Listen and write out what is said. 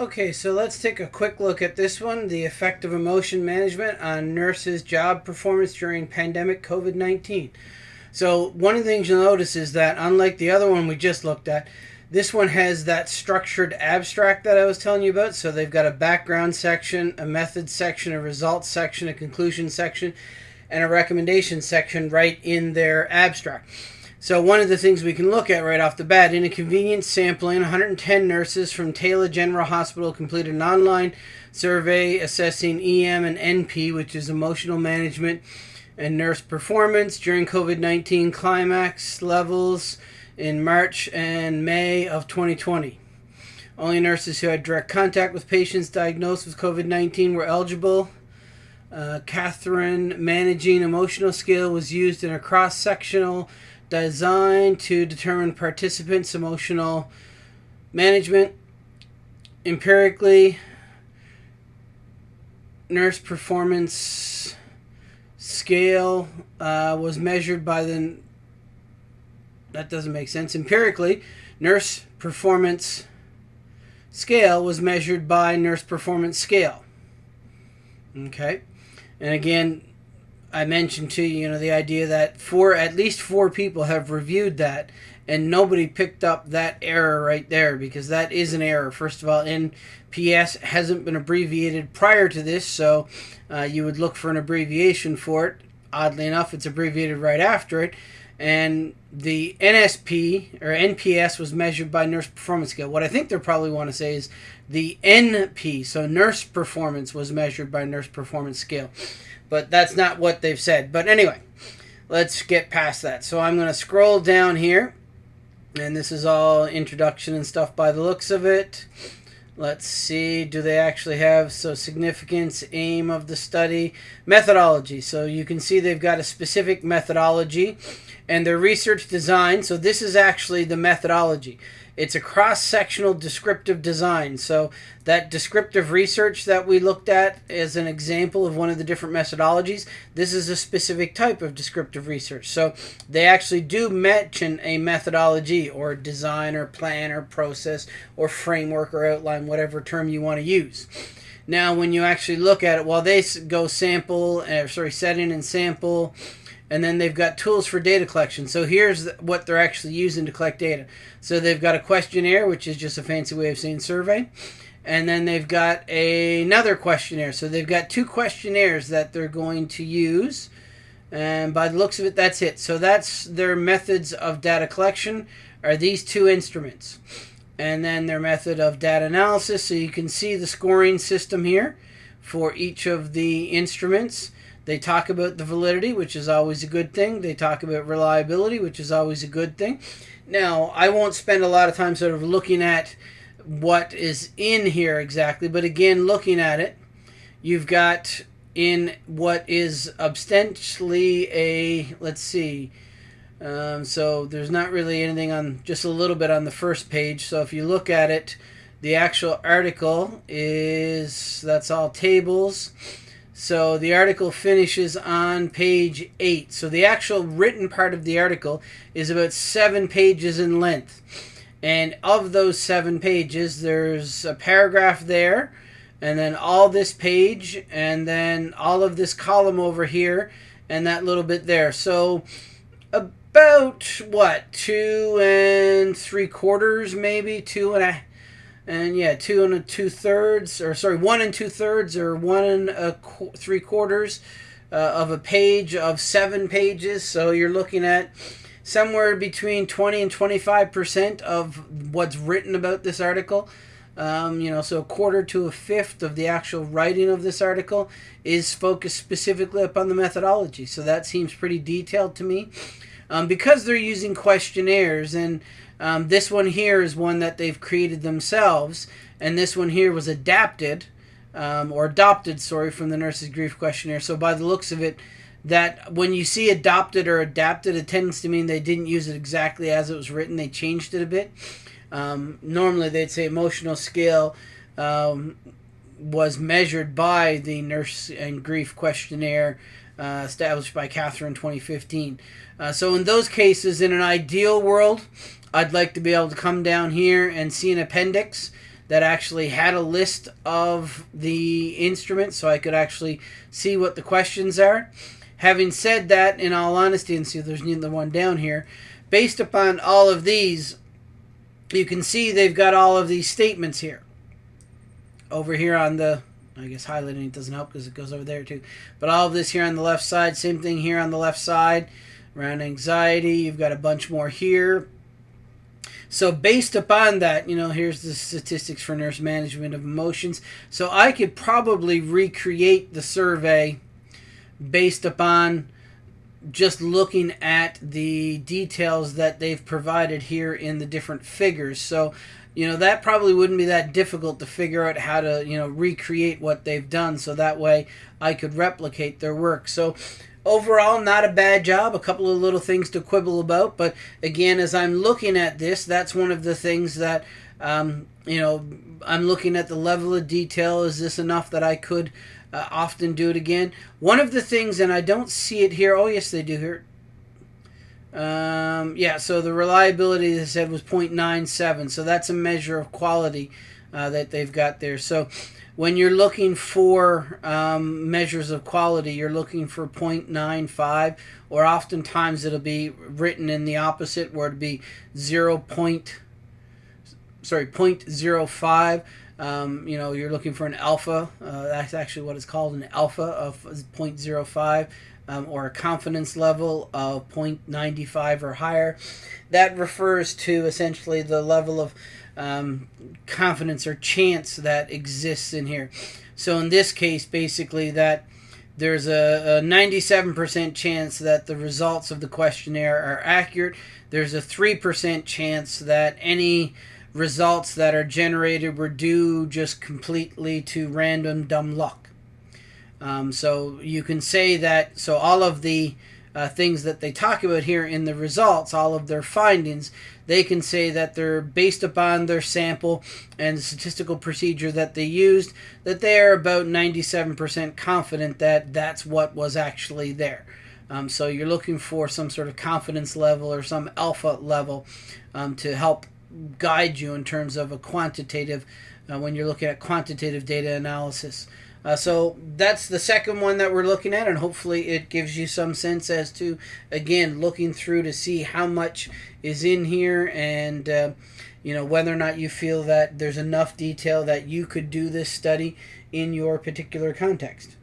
Okay, so let's take a quick look at this one the effect of emotion management on nurses' job performance during pandemic COVID 19. So, one of the things you'll notice is that, unlike the other one we just looked at, this one has that structured abstract that I was telling you about. So, they've got a background section, a method section, a results section, a conclusion section, and a recommendation section right in their abstract. So one of the things we can look at right off the bat, in a convenience sampling, 110 nurses from Taylor General Hospital completed an online survey assessing EM and NP, which is emotional management and nurse performance during COVID-19 climax levels in March and May of 2020. Only nurses who had direct contact with patients diagnosed with COVID-19 were eligible. Uh, Catherine managing emotional scale was used in a cross-sectional designed to determine participants' emotional management. Empirically, nurse performance scale uh, was measured by the. That doesn't make sense. Empirically, nurse performance scale was measured by nurse performance scale. Okay. And again, I mentioned to you, you know, the idea that four, at least four people have reviewed that, and nobody picked up that error right there because that is an error. First of all, NPS hasn't been abbreviated prior to this, so uh, you would look for an abbreviation for it. Oddly enough, it's abbreviated right after it. And the NSP or NPS was measured by nurse performance scale. What I think they probably want to say is the NP, so nurse performance was measured by nurse performance scale but that's not what they've said. But anyway, let's get past that. So I'm going to scroll down here, and this is all introduction and stuff by the looks of it. Let's see, do they actually have so significance, aim of the study, methodology. So you can see they've got a specific methodology and their research design. So this is actually the methodology. It's a cross-sectional descriptive design. So that descriptive research that we looked at as an example of one of the different methodologies, this is a specific type of descriptive research. So they actually do mention a methodology or design or plan or process or framework or outline, whatever term you want to use. Now, when you actually look at it, while they go sample, uh, sorry, setting and sample, and then they've got tools for data collection. So here's what they're actually using to collect data. So they've got a questionnaire, which is just a fancy way of saying survey. And then they've got a, another questionnaire. So they've got two questionnaires that they're going to use. And by the looks of it, that's it. So that's their methods of data collection are these two instruments. And then their method of data analysis. So you can see the scoring system here for each of the instruments. They talk about the validity, which is always a good thing. They talk about reliability, which is always a good thing. Now, I won't spend a lot of time sort of looking at what is in here exactly, but again, looking at it, you've got in what is ostensibly a, let's see, um, so there's not really anything on, just a little bit on the first page. So if you look at it, the actual article is, that's all tables. So the article finishes on page 8. So the actual written part of the article is about 7 pages in length. And of those 7 pages, there's a paragraph there, and then all this page, and then all of this column over here, and that little bit there. So about, what, two and three quarters, maybe? Two and a and yeah, two and a two thirds, or sorry, one and two thirds, or one and a qu three quarters uh, of a page of seven pages. So you're looking at somewhere between 20 and 25 percent of what's written about this article. Um, you know, so a quarter to a fifth of the actual writing of this article is focused specifically upon the methodology. So that seems pretty detailed to me. Um, because they're using questionnaires and um, this one here is one that they've created themselves, and this one here was adapted, um, or adopted, sorry, from the Nurses Grief Questionnaire. So by the looks of it, that when you see adopted or adapted, it tends to mean they didn't use it exactly as it was written. They changed it a bit. Um, normally, they'd say emotional scale um, was measured by the Nurse and Grief Questionnaire uh, established by Catherine 2015. Uh, so in those cases, in an ideal world, I'd like to be able to come down here and see an appendix that actually had a list of the instruments so I could actually see what the questions are. Having said that, in all honesty, and see there's neither one down here, based upon all of these, you can see they've got all of these statements here. Over here on the, I guess highlighting it doesn't help because it goes over there too. But all of this here on the left side, same thing here on the left side. Around anxiety, you've got a bunch more here. So based upon that, you know, here's the statistics for nurse management of emotions. So I could probably recreate the survey based upon just looking at the details that they've provided here in the different figures. So, you know, that probably wouldn't be that difficult to figure out how to, you know, recreate what they've done so that way I could replicate their work. So, overall, not a bad job. A couple of little things to quibble about, but again, as I'm looking at this, that's one of the things that, um, you know, I'm looking at the level of detail. Is this enough that I could uh, often do it again. One of the things, and I don't see it here. Oh, yes, they do here. Um, yeah, so the reliability, they said, was 0.97. So that's a measure of quality uh, that they've got there. So when you're looking for um, measures of quality, you're looking for 0.95, or oftentimes it'll be written in the opposite, where it'd be 0. Point, sorry, 0.05. Um, you know, you're looking for an alpha. Uh, that's actually what it's called, an alpha of 0.05 um, or a confidence level of 0.95 or higher. That refers to essentially the level of um, confidence or chance that exists in here. So in this case, basically that there's a, a 97% chance that the results of the questionnaire are accurate. There's a 3% chance that any results that are generated were due just completely to random dumb luck. Um, so you can say that, so all of the uh, things that they talk about here in the results, all of their findings, they can say that they're based upon their sample and the statistical procedure that they used, that they are about 97% confident that that's what was actually there. Um, so you're looking for some sort of confidence level or some alpha level um, to help guide you in terms of a quantitative uh, when you're looking at quantitative data analysis. Uh, so that's the second one that we're looking at, and hopefully it gives you some sense as to, again, looking through to see how much is in here and, uh, you know, whether or not you feel that there's enough detail that you could do this study in your particular context.